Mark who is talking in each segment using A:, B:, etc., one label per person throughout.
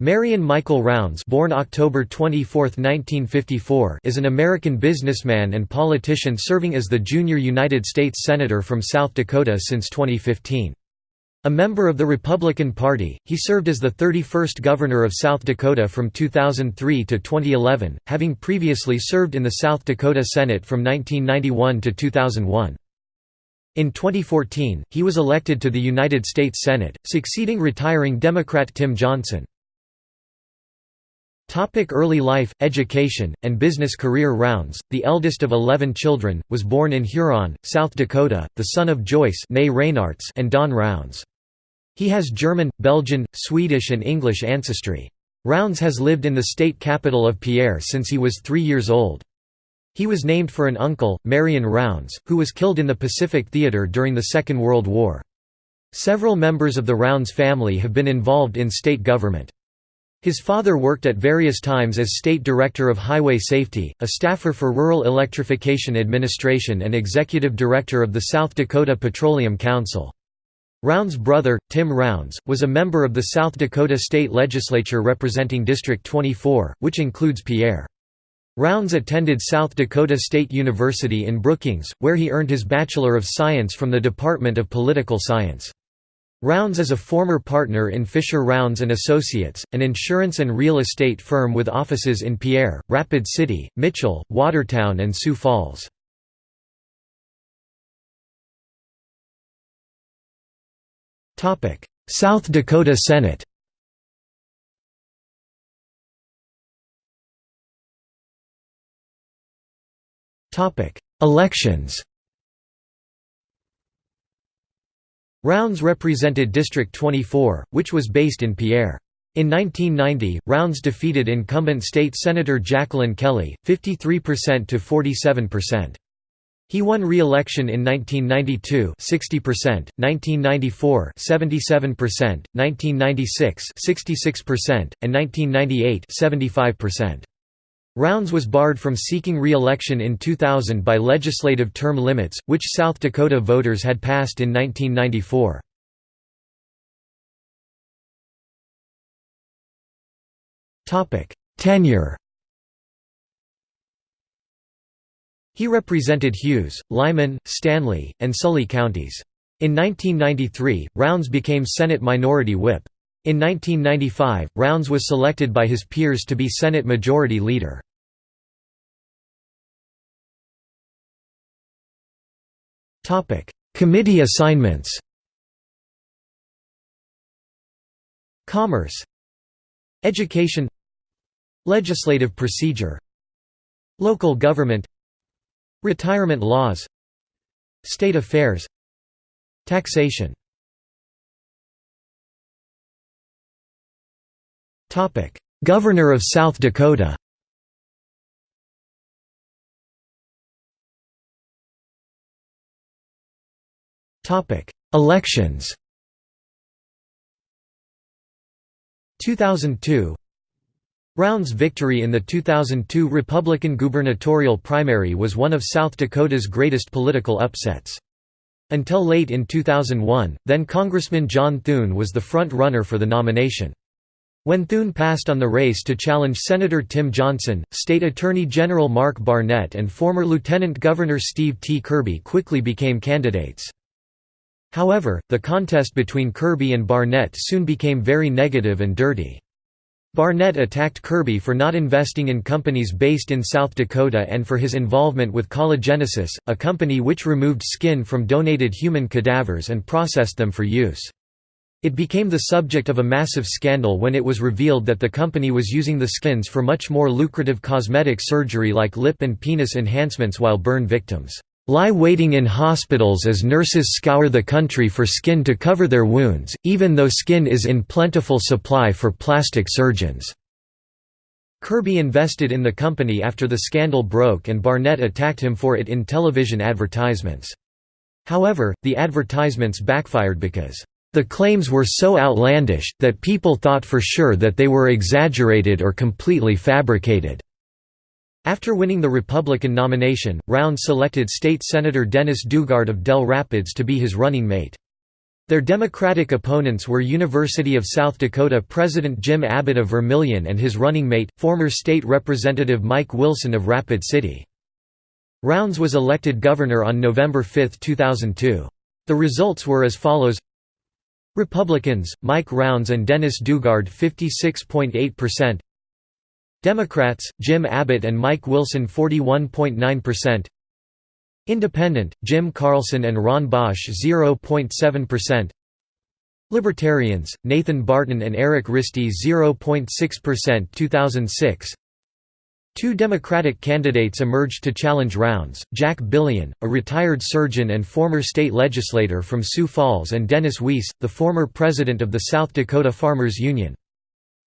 A: Marion Michael Rounds born October 24, 1954, is an American businessman and politician serving as the junior United States Senator from South Dakota since 2015. A member of the Republican Party, he served as the 31st Governor of South Dakota from 2003 to 2011, having previously served in the South Dakota Senate from 1991 to 2001. In 2014, he was elected to the United States Senate, succeeding retiring Democrat Tim Johnson. Topic early life, education, and business career Rounds, the eldest of 11 children, was born in Huron, South Dakota, the son of Joyce and Don Rounds. He has German, Belgian, Swedish and English ancestry. Rounds has lived in the state capital of Pierre since he was three years old. He was named for an uncle, Marion Rounds, who was killed in the Pacific Theater during the Second World War. Several members of the Rounds family have been involved in state government. His father worked at various times as State Director of Highway Safety, a staffer for Rural Electrification Administration and Executive Director of the South Dakota Petroleum Council. Rounds' brother, Tim Rounds, was a member of the South Dakota State Legislature representing District 24, which includes Pierre. Rounds attended South Dakota State University in Brookings, where he earned his Bachelor of Science from the Department of Political Science. Rounds is a former partner in Fisher Rounds & Associates, an insurance and real estate firm with offices in Pierre, Rapid City, Mitchell, Watertown and Sioux Falls. South Dakota Senate Elections Rounds represented District 24, which was based in Pierre. In 1990, Rounds defeated incumbent state Senator Jacqueline Kelly, 53% to 47%. He won re-election in 1992 60%, 1994 77%, 1996 66%, and 1998 75%. Rounds was barred from seeking re-election in 2000 by legislative term limits, which South Dakota voters had passed in 1994. Tenure He represented Hughes, Lyman, Stanley, and Sully counties. In 1993, Rounds became Senate Minority Whip. In 1995, Rounds was selected by his peers to be Senate Majority Leader. Committee assignments. Commerce. Education. Legislative procedure. Local government. Retirement laws. State affairs. Taxation Governor of South Dakota. Elections. 2002 Rounds' victory in the 2002 Republican gubernatorial primary was one of South Dakota's greatest political upsets. Until late in 2001, then Congressman John Thune was the front-runner for the nomination. When Thune passed on the race to challenge Senator Tim Johnson, State Attorney General Mark Barnett and former Lieutenant Governor Steve T. Kirby quickly became candidates. However, the contest between Kirby and Barnett soon became very negative and dirty. Barnett attacked Kirby for not investing in companies based in South Dakota and for his involvement with Collagenesis, a company which removed skin from donated human cadavers and processed them for use. It became the subject of a massive scandal when it was revealed that the company was using the skins for much more lucrative cosmetic surgery like lip and penis enhancements while burn victims lie waiting in hospitals as nurses scour the country for skin to cover their wounds, even though skin is in plentiful supply for plastic surgeons." Kirby invested in the company after the scandal broke and Barnett attacked him for it in television advertisements. However, the advertisements backfired because, "...the claims were so outlandish, that people thought for sure that they were exaggerated or completely fabricated." After winning the Republican nomination, Rounds selected State Senator Dennis Daugaard of Dell Rapids to be his running mate. Their Democratic opponents were University of South Dakota President Jim Abbott of Vermillion and his running mate, former state representative Mike Wilson of Rapid City. Rounds was elected governor on November 5, 2002. The results were as follows Republicans, Mike Rounds and Dennis Daugaard 56.8% Democrats, Jim Abbott and Mike Wilson 41.9% Independent, Jim Carlson and Ron Bosch 0.7%. Libertarians, Nathan Barton and Eric Risty 0.6% 2006 Two Democratic candidates emerged to challenge Rounds, Jack Billion, a retired surgeon and former state legislator from Sioux Falls and Dennis Wiese, the former president of the South Dakota Farmers Union.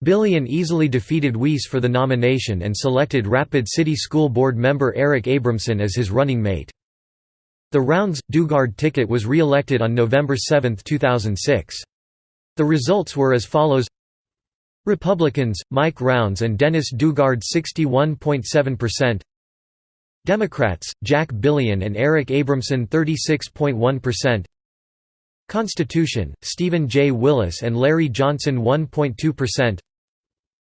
A: Billion easily defeated Wiese for the nomination and selected Rapid City School Board member Eric Abramson as his running mate. The Rounds – Daugaard ticket was re-elected on November 7, 2006. The results were as follows Republicans, Mike Rounds and Dennis Daugaard 61.7% Democrats, Jack Billion and Eric Abramson 36.1% Constitution, Stephen J. Willis and Larry Johnson 1.2%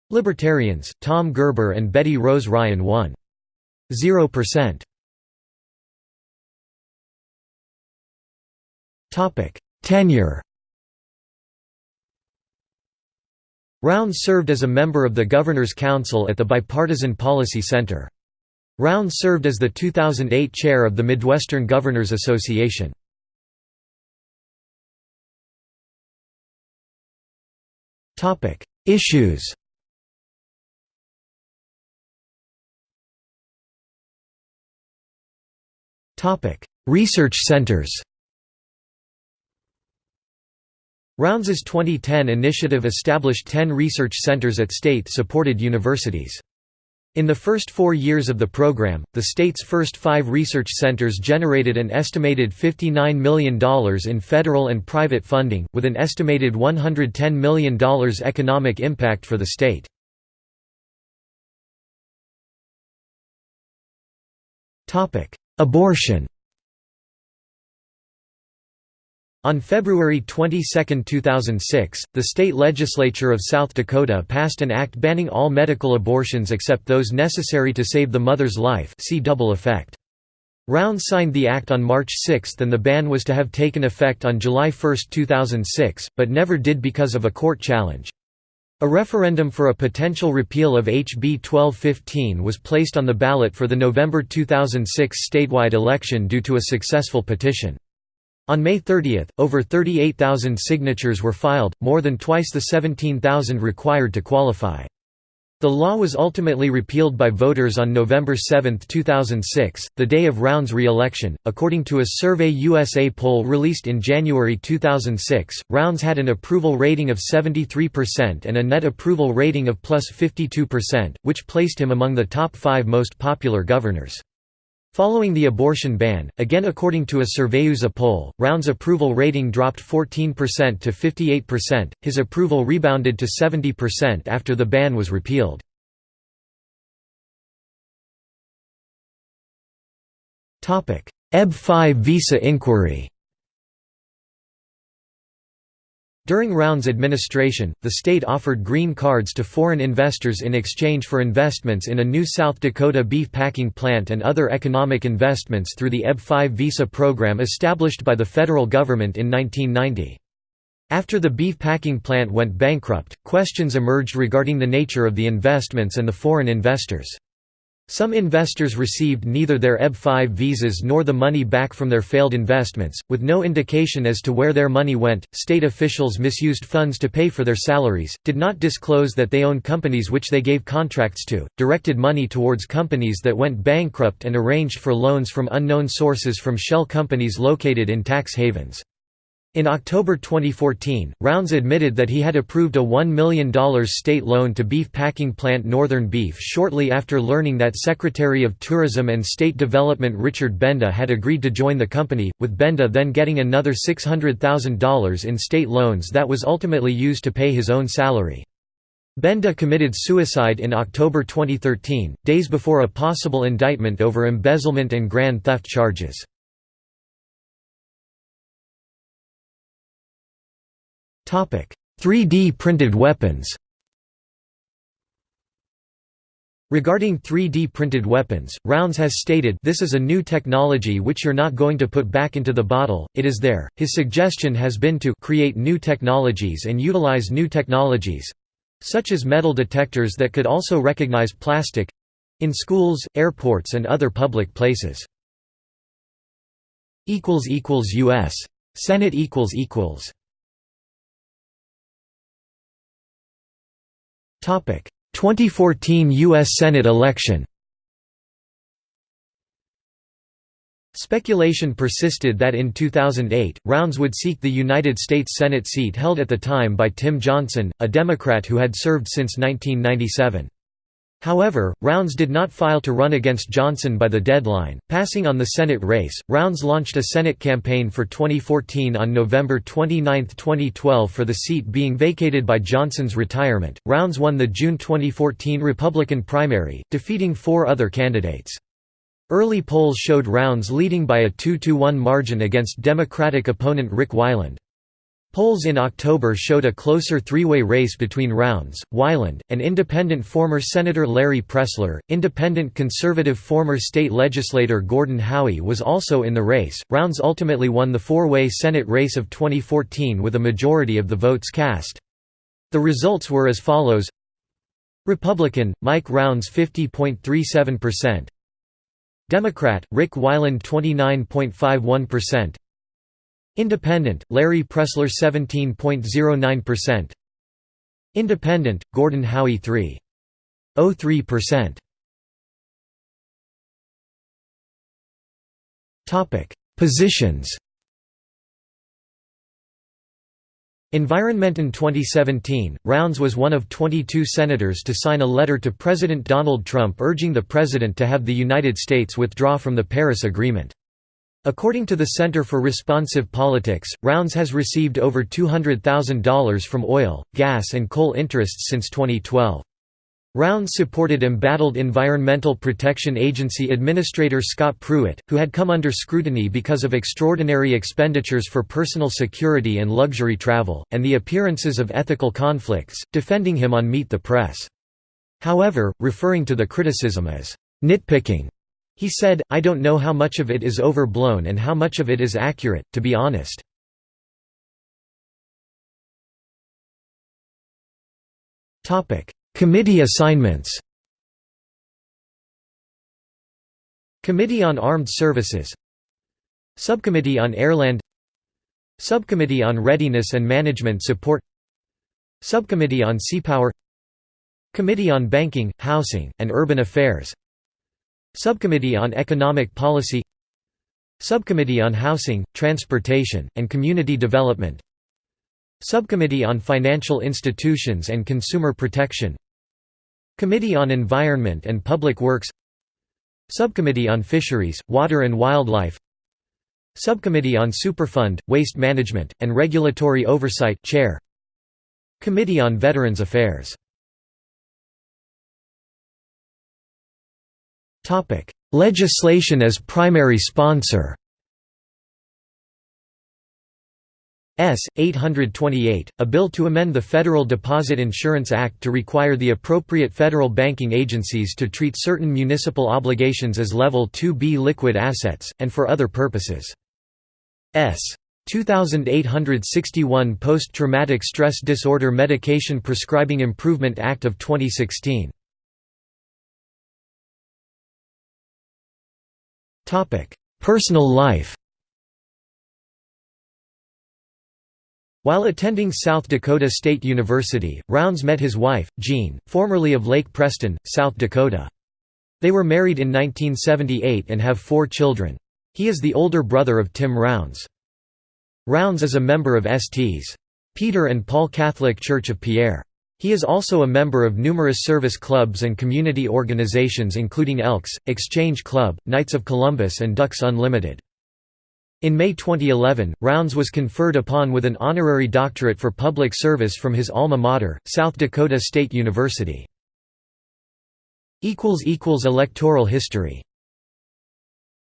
A: Libertarians, Tom Gerber and Betty Rose Ryan 1.0% Topic: Tenure. Rounds served as a member of the Governor's Council at the Bipartisan Policy Center. Rounds served as the 2008 chair of the Midwestern Governors Association. Issues. Research centers. Rounds's 2010 initiative established 10 research centers at state-supported universities. In the first four years of the program, the state's first five research centers generated an estimated $59 million in federal and private funding, with an estimated $110 million economic impact for the state. Abortion On February 22, 2006, the state legislature of South Dakota passed an act banning all medical abortions except those necessary to save the mother's life see double effect. Rounds signed the act on March 6 and the ban was to have taken effect on July 1, 2006, but never did because of a court challenge. A referendum for a potential repeal of HB 1215 was placed on the ballot for the November 2006 statewide election due to a successful petition. On May 30, over 38,000 signatures were filed, more than twice the 17,000 required to qualify. The law was ultimately repealed by voters on November 7, 2006, the day of Round's re-election. According to a Survey USA poll released in January 2006, Rounds had an approval rating of 73% and a net approval rating of plus 52%, which placed him among the top five most popular governors. Following the abortion ban, again according to a Surveyusa poll, Round's approval rating dropped 14% to 58%, his approval rebounded to 70% after the ban was repealed. EB-5 visa inquiry During Round's administration, the state offered green cards to foreign investors in exchange for investments in a new South Dakota beef packing plant and other economic investments through the EB-5 visa program established by the federal government in 1990. After the beef packing plant went bankrupt, questions emerged regarding the nature of the investments and the foreign investors. Some investors received neither their EB-5 visas nor the money back from their failed investments, with no indication as to where their money went. State officials misused funds to pay for their salaries, did not disclose that they owned companies which they gave contracts to, directed money towards companies that went bankrupt, and arranged for loans from unknown sources from shell companies located in tax havens. In October 2014, Rounds admitted that he had approved a $1 million state loan to beef packing plant Northern Beef shortly after learning that Secretary of Tourism and State Development Richard Benda had agreed to join the company, with Benda then getting another $600,000 in state loans that was ultimately used to pay his own salary. Benda committed suicide in October 2013, days before a possible indictment over embezzlement and grand theft charges. 3D printed weapons Regarding 3D printed weapons, Rounds has stated this is a new technology which you're not going to put back into the bottle, it is there. His suggestion has been to create new technologies and utilize new technologies such as metal detectors that could also recognize plastic in schools, airports and other public places. U.S. Senate 2014 U.S. Senate election Speculation persisted that in 2008, Rounds would seek the United States Senate seat held at the time by Tim Johnson, a Democrat who had served since 1997. However, Rounds did not file to run against Johnson by the deadline, passing on the Senate race. Rounds launched a Senate campaign for 2014 on November 29, 2012 for the seat being vacated by Johnson's retirement. Rounds won the June 2014 Republican primary, defeating four other candidates. Early polls showed Rounds leading by a 2–1 margin against Democratic opponent Rick Weiland. Polls in October showed a closer three-way race between Rounds, Weiland, and independent former Senator Larry Pressler. Independent conservative former state legislator Gordon Howie was also in the race. Rounds ultimately won the four-way Senate race of 2014 with a majority of the votes cast. The results were as follows: Republican Mike Rounds 50.37%, Democrat Rick Weiland 29.51%. Independent, Larry Pressler 17.09%. Independent, Gordon Howie 3.03%. Topic: Positions. Environment in 2017, Rounds was one of 22 senators to sign a letter to President Donald Trump urging the president to have the United States withdraw from the Paris Agreement. According to the Center for Responsive Politics, Rounds has received over $200,000 from oil, gas and coal interests since 2012. Rounds supported embattled Environmental Protection Agency Administrator Scott Pruitt, who had come under scrutiny because of extraordinary expenditures for personal security and luxury travel, and the appearances of ethical conflicts, defending him on Meet the Press. However, referring to the criticism as nitpicking, he said, I don't know how much of it is overblown and how much of it is accurate, to be honest. Committee assignments Committee on Armed Services Subcommittee on Airland Subcommittee on Readiness and Management Support Subcommittee on Seapower Committee on Banking, Housing, and Urban Affairs Subcommittee on Economic Policy Subcommittee on Housing, Transportation, and Community Development Subcommittee on Financial Institutions and Consumer Protection Committee on Environment and Public Works Subcommittee on Fisheries, Water and Wildlife Subcommittee on Superfund, Waste Management, and Regulatory Oversight Chair Committee on Veterans Affairs Topic: Legislation as primary sponsor. S. 828, a bill to amend the Federal Deposit Insurance Act to require the appropriate federal banking agencies to treat certain municipal obligations as Level 2B liquid assets, and for other purposes. S. 2861 Post-Traumatic Stress Disorder Medication Prescribing Improvement Act of 2016. Personal life While attending South Dakota State University, Rounds met his wife, Jean, formerly of Lake Preston, South Dakota. They were married in 1978 and have four children. He is the older brother of Tim Rounds. Rounds is a member of St. Peter and Paul Catholic Church of Pierre. He is also a member of numerous service clubs and community organizations including Elks, Exchange Club, Knights of Columbus and Ducks Unlimited. In May 2011, Rounds was conferred upon with an honorary doctorate for public service from his alma mater, South Dakota State University. Electoral history